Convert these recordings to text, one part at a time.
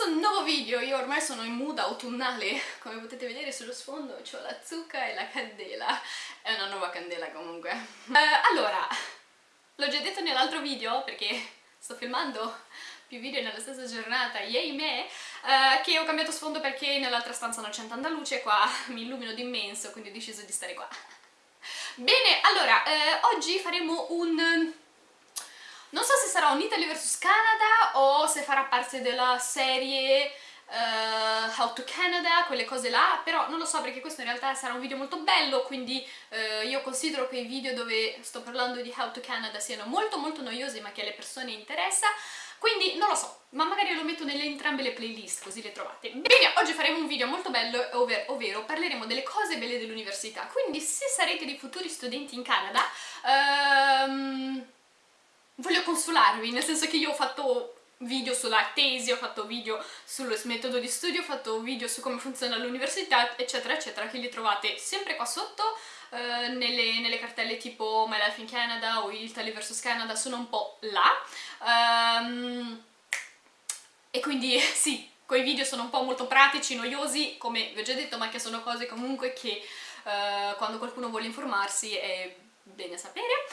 questo nuovo video, io ormai sono in mood autunnale, come potete vedere sullo sfondo ho la zucca e la candela, è una nuova candela comunque. Uh, allora, l'ho già detto nell'altro video perché sto filmando più video nella stessa giornata, yay me, uh, che ho cambiato sfondo perché nell'altra stanza non c'è tanta luce, qua mi illumino d'immenso, quindi ho deciso di stare qua. Bene, allora, eh, oggi faremo un sarà un Italy vs Canada o se farà parte della serie uh, How to Canada, quelle cose là, però non lo so perché questo in realtà sarà un video molto bello, quindi uh, io considero che i video dove sto parlando di How to Canada siano molto molto noiosi ma che alle persone interessa, quindi non lo so, ma magari lo metto nelle entrambe le playlist così le trovate. Bene, oggi faremo un video molto bello, ovvero, ovvero parleremo delle cose belle dell'università, quindi se sarete dei futuri studenti in Canada, um, voglio consolarvi, nel senso che io ho fatto video sulla tesi, ho fatto video sul metodo di studio, ho fatto video su come funziona l'università, eccetera, eccetera, che li trovate sempre qua sotto, eh, nelle, nelle, cartelle tipo My Life in Canada o Italy vs Canada, sono un po' là. Um, e quindi sì, quei video sono un po' molto pratici, noiosi, come vi ho già detto, ma che sono cose comunque che uh, quando qualcuno vuole informarsi è bene sapere.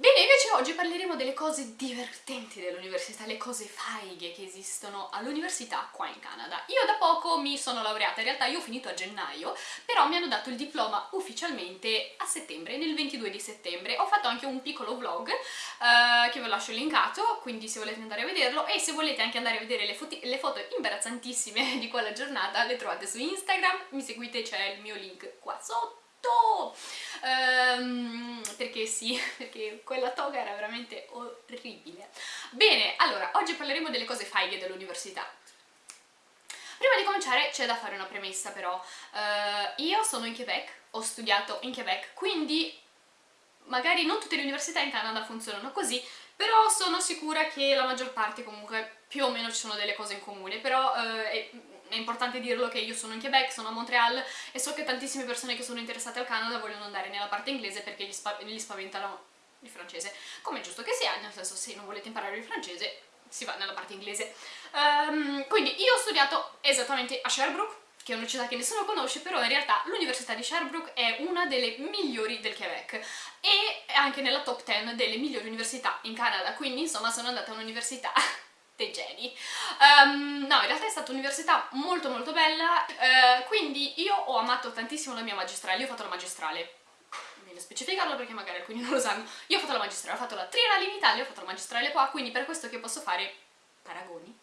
Bene, invece oggi parleremo delle cose divertenti dell'università, le cose faighe che esistono all'università qua in Canada. Io da poco mi sono laureata, in realtà io ho finito a gennaio, però mi hanno dato il diploma ufficialmente a settembre, nel 22 di settembre. Ho fatto anche un piccolo vlog uh, che ve lascio linkato, quindi se volete andare a vederlo, e se volete anche andare a vedere le, le foto imbarazzantissime di quella giornata, le trovate su Instagram, mi seguite, c'è il mio link qua sotto um, perché sì, perché quella toga era veramente orribile. Bene, allora, oggi parleremo delle cose faighe dell'università. Prima di cominciare c'è da fare una premessa però, uh, io sono in Quebec, ho studiato in Quebec, quindi magari non tutte le università in Canada funzionano così, però sono sicura che la maggior parte comunque più o meno ci sono delle cose in comune, però uh, è, importante dirlo che io sono in Quebec, sono a Montreal e so che tantissime persone che sono interessate al Canada vogliono andare nella parte inglese perché gli, spa gli spaventano il francese, come giusto che sia, nel senso se non volete imparare il francese si va nella parte inglese. Um, quindi io ho studiato esattamente a Sherbrooke, che è una città che nessuno conosce, però in realtà l'università di Sherbrooke è una delle migliori del Quebec e è anche nella top 10 delle migliori università in Canada, quindi insomma sono andata a un'università dei geni. Um, no, in realtà è stata un'università molto molto bella, uh, quindi io ho amato tantissimo la mia magistrale, io ho fatto la magistrale specificarlo perché magari alcuni non lo sanno. Io ho fatto la magistrale, ho fatto la triennale in Italia, ho fatto la magistrale qua, quindi per questo che posso fare paragoni.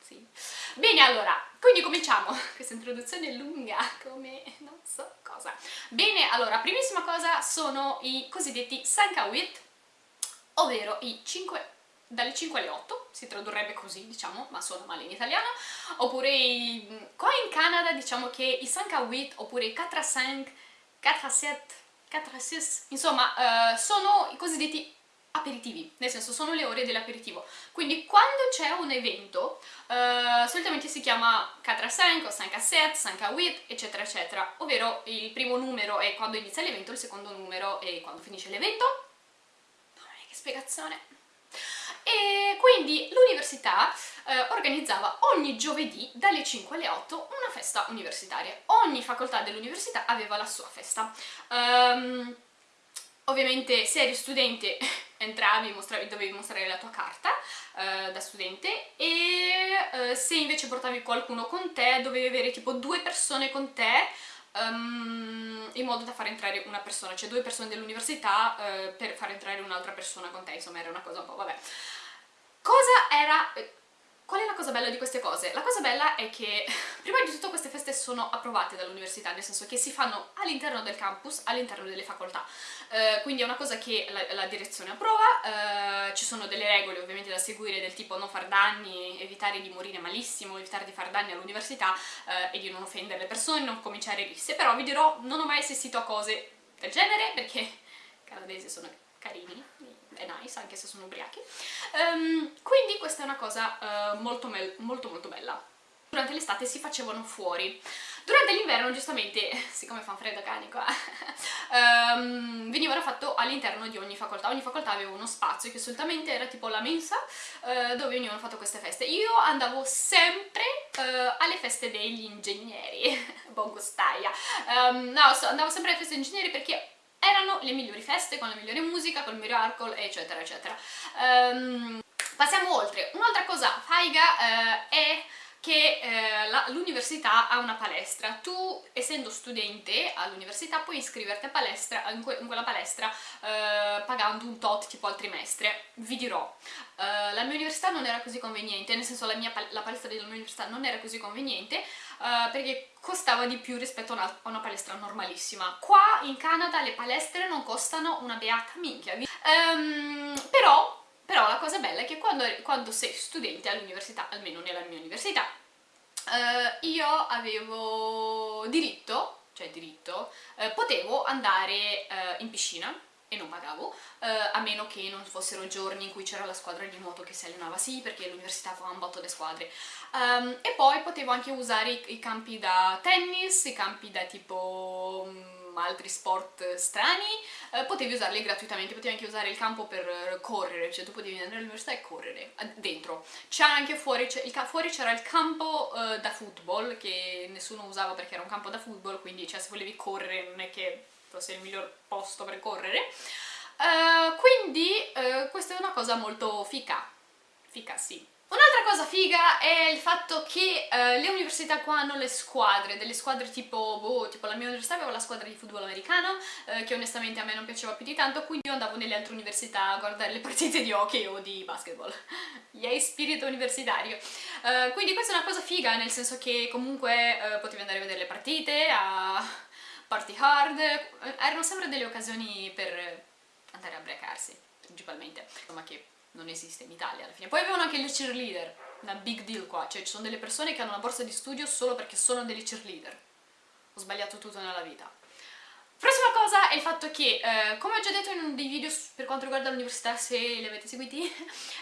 Sì. Bene, allora, quindi cominciamo. Questa introduzione è lunga, come non so cosa. Bene, allora, primissima cosa sono i cosiddetti Sankawit, ovvero i 5 dalle 5 alle 8, si tradurrebbe così, diciamo, ma suona male in italiano, oppure qua in Canada diciamo che i 5 a 8 oppure i 4 a 5, 4 a 7, 4 a 6, insomma, uh, sono i cosiddetti aperitivi, nel senso sono le ore dell'aperitivo. Quindi quando c'è un evento, uh, solitamente si chiama 4 a 5, 5 a 7, 5 a 8, eccetera eccetera, ovvero il primo numero è quando inizia l'evento, il secondo numero è quando finisce l'evento. Mamma mia, che spiegazione! E quindi l'università eh, organizzava ogni giovedì dalle 5 alle 8 una festa universitaria. Ogni facoltà dell'università aveva la sua festa. Um, ovviamente se eri studente entravi, mostravi, dovevi mostrare la tua carta uh, da studente e uh, se invece portavi qualcuno con te dovevi avere tipo due persone con te um, in modo da far entrare una persona, cioè due persone dell'università uh, per far entrare un'altra persona con te, insomma era una cosa un po', vabbè. Cosa era... Eh, qual è la cosa bella di queste cose? La cosa bella è che prima di tutto queste feste sono approvate dall'università, nel senso che si fanno all'interno del campus, all'interno delle facoltà, uh, quindi è una cosa che la, la direzione approva, uh, ci sono delle regole ovviamente da seguire del tipo non far danni, evitare di morire malissimo, evitare di far danni all'università uh, e di non offendere le persone, non cominciare risse, però vi dirò, non ho mai assistito a cose del genere perché canadesi sono carini, è nice anche se sono ubriachi. Um, quindi questa è una cosa uh, molto, molto molto bella. Durante l'estate si facevano fuori. Durante l'inverno giustamente, siccome fa freddo cani qua um, venivano fatto all'interno di ogni facoltà. Ogni facoltà aveva uno spazio che solitamente era tipo la mensa uh, dove venivano fatte queste feste. Io andavo sempre uh, alle feste degli ingegneri, buon gustaia. Um, no, so, andavo sempre alle feste degli ingegneri perché erano le migliori feste, con la migliore musica, con il miglior alcol, eccetera, eccetera. Um, passiamo oltre. Un'altra cosa faiga uh, è che eh, l'università ha una palestra. Tu, essendo studente all'università, puoi iscriverti a palestra, in, que in quella palestra eh, pagando un tot tipo al trimestre. Vi dirò, eh, la mia università non era così conveniente, nel senso la, mia, la palestra della mia università non era così conveniente eh, perché costava di più rispetto a una, a una, palestra normalissima. Qua in Canada le palestre non costano una beata minchia. Um, però però la cosa bella è che quando, quando sei studente all'università, almeno nella mia università, eh, io avevo diritto, cioè diritto, eh, potevo andare eh, in piscina e non pagavo, eh, a meno che non fossero giorni in cui c'era la squadra di nuoto che si allenava, sì, perché l'università fa un botto di squadre. Um, e poi potevo anche usare i, i, campi da tennis, i campi da tipo... Um, altri sport strani, eh, potevi usarli gratuitamente, potevi anche usare il campo per correre, cioè tu potevi andare all'università e correre dentro. C'è anche fuori, c'era il campo eh, da football che nessuno usava perché era un campo da football, quindi cioè, se volevi correre non è che fosse il miglior posto per correre. Uh, quindi uh, questa è una cosa molto fica, fica sì, Un'altra cosa figa è il fatto che uh, le università qua hanno le squadre, delle squadre tipo, boh, tipo la mia università aveva la squadra di football americano, uh, che onestamente a me non piaceva più di tanto, quindi io andavo nelle altre università a guardare le partite di hockey o di basketball. Yay, spirito universitario! Uh, quindi questa è una cosa figa, nel senso che comunque potevi andare a vedere le partite, a party hard, erano sempre delle occasioni per andare a brecarsi, principalmente, insomma che non esiste in Italia alla fine. Poi avevano anche le cheerleader, una big deal qua, cioè ci sono delle persone che hanno una borsa di studio solo perché sono delle cheerleader. Ho sbagliato tutto nella vita. Cosa è il fatto che, eh, come ho già detto in uno dei video per quanto riguarda l'università, se li avete seguiti,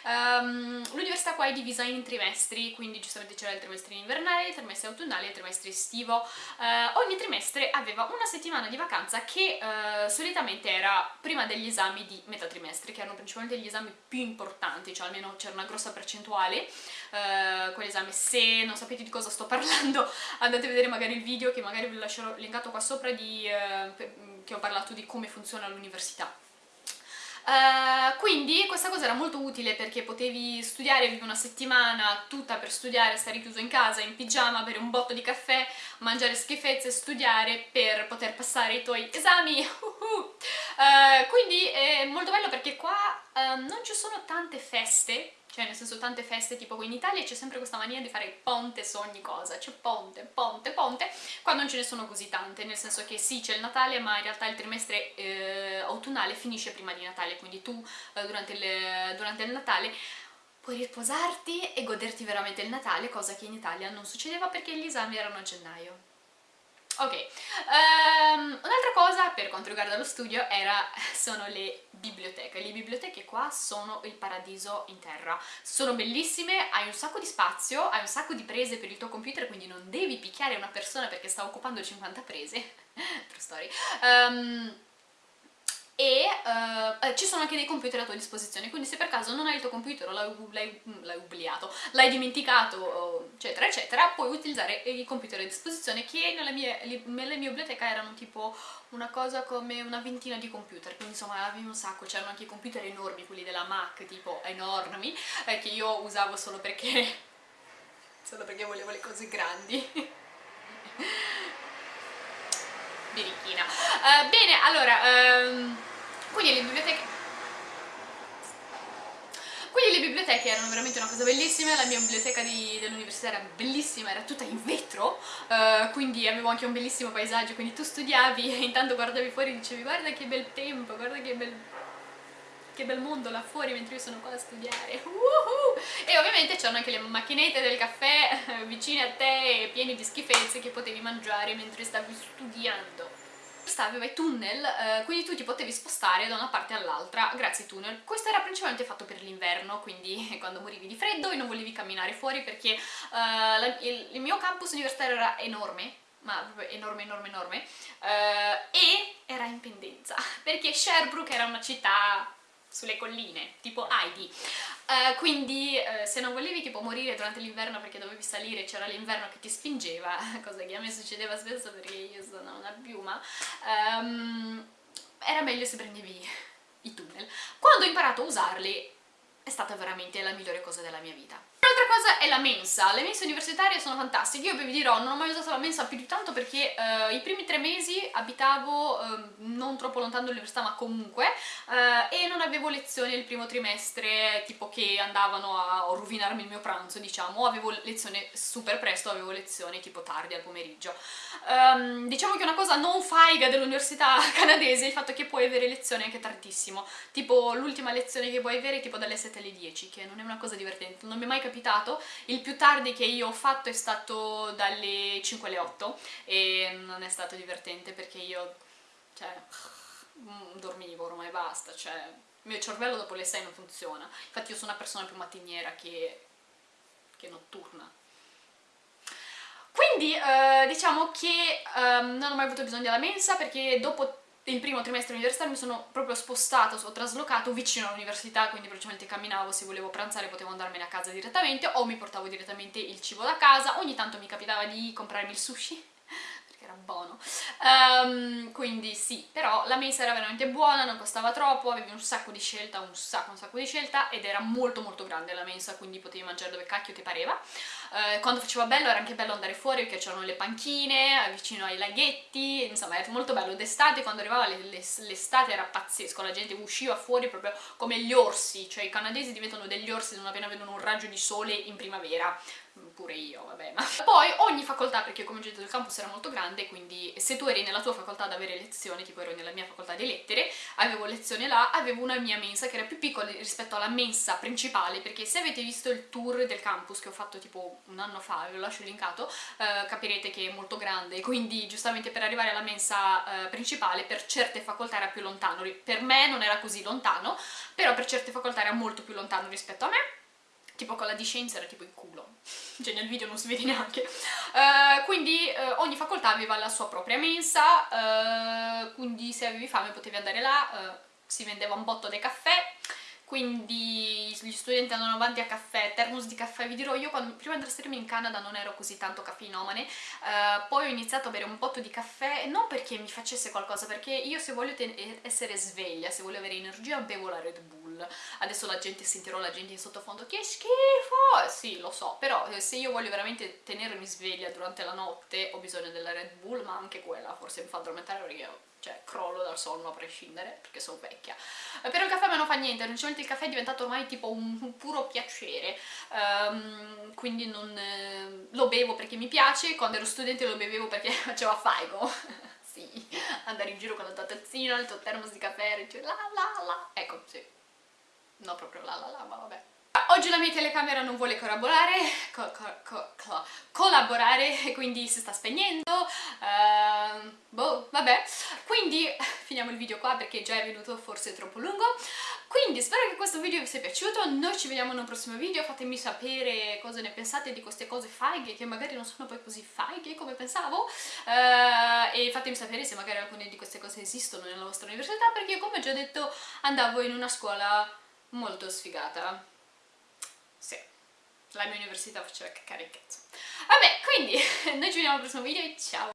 um, l'università qua è divisa in trimestri, quindi giustamente c'era il trimestre invernale, il trimestre autunnale e il trimestre estivo. Uh, ogni trimestre aveva una settimana di vacanza che uh, solitamente era prima degli esami di metà trimestre, che erano principalmente gli esami più importanti, cioè almeno c'era una grossa percentuale uh, con l'esame. Se non sapete di cosa sto parlando, andate a vedere magari il video che magari vi lascerò linkato qua sopra di... Uh, che ho parlato di come funziona l'università. Uh, quindi questa cosa era molto utile perché potevi studiare, vivi una settimana tutta per studiare, stare chiuso in casa, in pigiama, bere un botto di caffè, mangiare schifezze, studiare per poter passare i tuoi esami. Uh, quindi è molto bello perché qua uh, non ci sono tante feste cioè nel senso tante feste tipo qui in Italia c'è sempre questa mania di fare il ponte su ogni cosa, c'è ponte, ponte, ponte, qua non ce ne sono così tante, nel senso che sì c'è il Natale ma in realtà il trimestre eh, autunnale finisce prima di Natale, quindi tu eh, durante, il, durante il Natale puoi riposarti e goderti veramente il Natale, cosa che in Italia non succedeva perché gli esami erano a gennaio. Ok, um, un'altra cosa per quanto riguarda lo studio era, sono le biblioteche. Le biblioteche qua sono il paradiso in terra. Sono bellissime, hai un sacco di spazio, hai un sacco di prese per il tuo computer, quindi non devi picchiare una persona perché sta occupando 50 prese. True story. Um, e uh, ci sono anche dei computer a tua disposizione, quindi se per caso non hai il tuo computer o l'hai obliato, l'hai dimenticato, eccetera, eccetera, puoi utilizzare i computer a disposizione che nella mia, nella mia biblioteca erano tipo una cosa come una ventina di computer, quindi insomma avevi un sacco, c'erano anche i computer enormi, quelli della Mac, tipo enormi, eh, che io usavo solo perché, solo perché volevo le cose grandi. Birichina. Uh, bene, allora... Um, quindi le biblioteche quindi le biblioteche erano veramente una cosa bellissima, la mia biblioteca dell'università era bellissima, era tutta in vetro, uh, quindi avevo anche un bellissimo paesaggio, quindi tu studiavi e intanto guardavi fuori e dicevi guarda che bel tempo, guarda che bel, che bel mondo là fuori mentre io sono qua a studiare, uh -huh. e ovviamente c'erano anche le macchinette del caffè vicine a te, piene di schifezze che potevi mangiare mentre stavi studiando aveva i tunnel, eh, quindi tu ti potevi spostare da una parte all'altra grazie ai tunnel. Questo era principalmente fatto per l'inverno, quindi quando morivi di freddo e non volevi camminare fuori perché eh, la, il, il, mio campus universitario era enorme, ma proprio enorme, enorme, enorme, eh, e era in pendenza, perché Sherbrooke era una città sulle colline, tipo Heidi. Uh, quindi uh, se non volevi tipo morire durante l'inverno perché dovevi salire, c'era l'inverno che ti spingeva, cosa che a me succedeva spesso perché io sono una piuma, um, era meglio se prendevi i tunnel. Quando ho imparato a usarli è stata veramente la migliore cosa della mia vita. Un'altra cosa è la mensa, le mense universitarie sono fantastiche, io vi dirò, non ho mai usato la mensa più di tanto perché uh, i primi tre mesi abitavo non troppo lontano dall'università ma comunque uh, e non avevo lezioni il primo trimestre tipo che andavano a rovinarmi il mio pranzo diciamo, avevo lezioni super presto, avevo lezioni tipo tardi al pomeriggio. Um, diciamo che una cosa non faiga dell'università canadese è il fatto che puoi avere lezioni anche tardissimo, tipo l'ultima lezione che puoi avere è tipo dalle 7 alle 10, che non è una cosa divertente, non mi è mai capitato, il più tardi che io ho fatto è stato dalle 5 alle 8 e non è stato divertente perché io, cioè, mm, dormivo ormai basta, cioè, il mio cervello dopo le 6 non funziona, infatti io sono una persona più mattiniera che, che notturna. Quindi eh, diciamo che eh, non ho mai avuto bisogno della mensa perché dopo il primo trimestre universitario mi sono proprio spostata, ho traslocato vicino all'università, quindi praticamente camminavo, se volevo pranzare potevo andarmene a casa direttamente o mi portavo direttamente il cibo da casa, ogni tanto mi capitava di comprarmi il sushi era buono. Um, quindi sì, però la mensa era veramente buona, non costava troppo, avevi un sacco di scelta, un sacco, un sacco di scelta ed era molto molto grande la mensa, quindi potevi mangiare dove cacchio ti pareva uh, quando faceva bello era anche bello andare fuori perché c'erano le panchine eh, vicino ai laghetti, insomma era molto bello. D'estate, quando arrivava l'estate era pazzesco, la gente usciva fuori proprio come gli orsi, cioè i canadesi diventano degli orsi non appena vedono un raggio di sole in primavera. Pure io, vabbè, ma... Poi ogni facoltà, perché come ho detto il campus era molto grande, quindi se tu eri nella tua facoltà ad avere lezioni, tipo ero nella mia facoltà di lettere, avevo lezione là, avevo una mia mensa che era più piccola rispetto alla mensa principale, perché se avete visto il tour del campus che ho fatto tipo un anno fa, ve lo lascio linkato, eh, capirete che è molto grande, quindi giustamente per arrivare alla mensa eh, principale per certe facoltà era più lontano, per me non era così lontano, però per certe facoltà era molto più lontano rispetto a me, tipo con la di scienza era tipo il culo, cioè nel video non si vede neanche. Uh, quindi uh, ogni facoltà aveva la sua propria mensa, uh, quindi se avevi fame potevi andare là, si vendeva un botto dei caffè, quindi gli studenti andavano avanti a caffè, termos di caffè, vi dirò io quando, prima di trasferirmi in Canada non ero così tanto caffeinomane, uh, poi ho iniziato a bere un botto di caffè, non perché mi facesse qualcosa, perché io se voglio essere sveglia, se voglio avere energia bevo la Red Bull, adesso la gente sentirò la gente in sottofondo che schifo, sì lo so, però eh, se io voglio veramente tenermi sveglia durante la notte ho bisogno della Red Bull, ma anche quella forse mi fa addormentare perché io cioè crollo dal sonno a prescindere perché sono vecchia. Eh, però il caffè me non fa niente, il caffè è diventato ormai tipo un, puro piacere. Um, quindi non, eh, lo bevo perché mi piace quando ero studente lo bevevo perché faceva faigo. Sì, andare in giro con la tazzina, il tuo termos di caffè e dice la la la. Ecco, sì no proprio la la la, ma vabbè. Oggi la mia telecamera non vuole collaborare, co co co collaborare quindi si sta spegnendo, uh, boh, vabbè. Quindi finiamo il video qua perché già è venuto forse troppo lungo. Quindi spero che questo video vi sia piaciuto, noi ci vediamo in un prossimo video, fatemi sapere cosa ne pensate di queste cose faighe che magari non sono poi così faighe come pensavo. Uh, e fatemi sapere se magari alcune di queste cose esistono nella vostra università perché come ho già detto andavo in una scuola molto sfigata sì, la mia università faceva caccare il. Vabbè, quindi noi ci vediamo al prossimo video e ciao!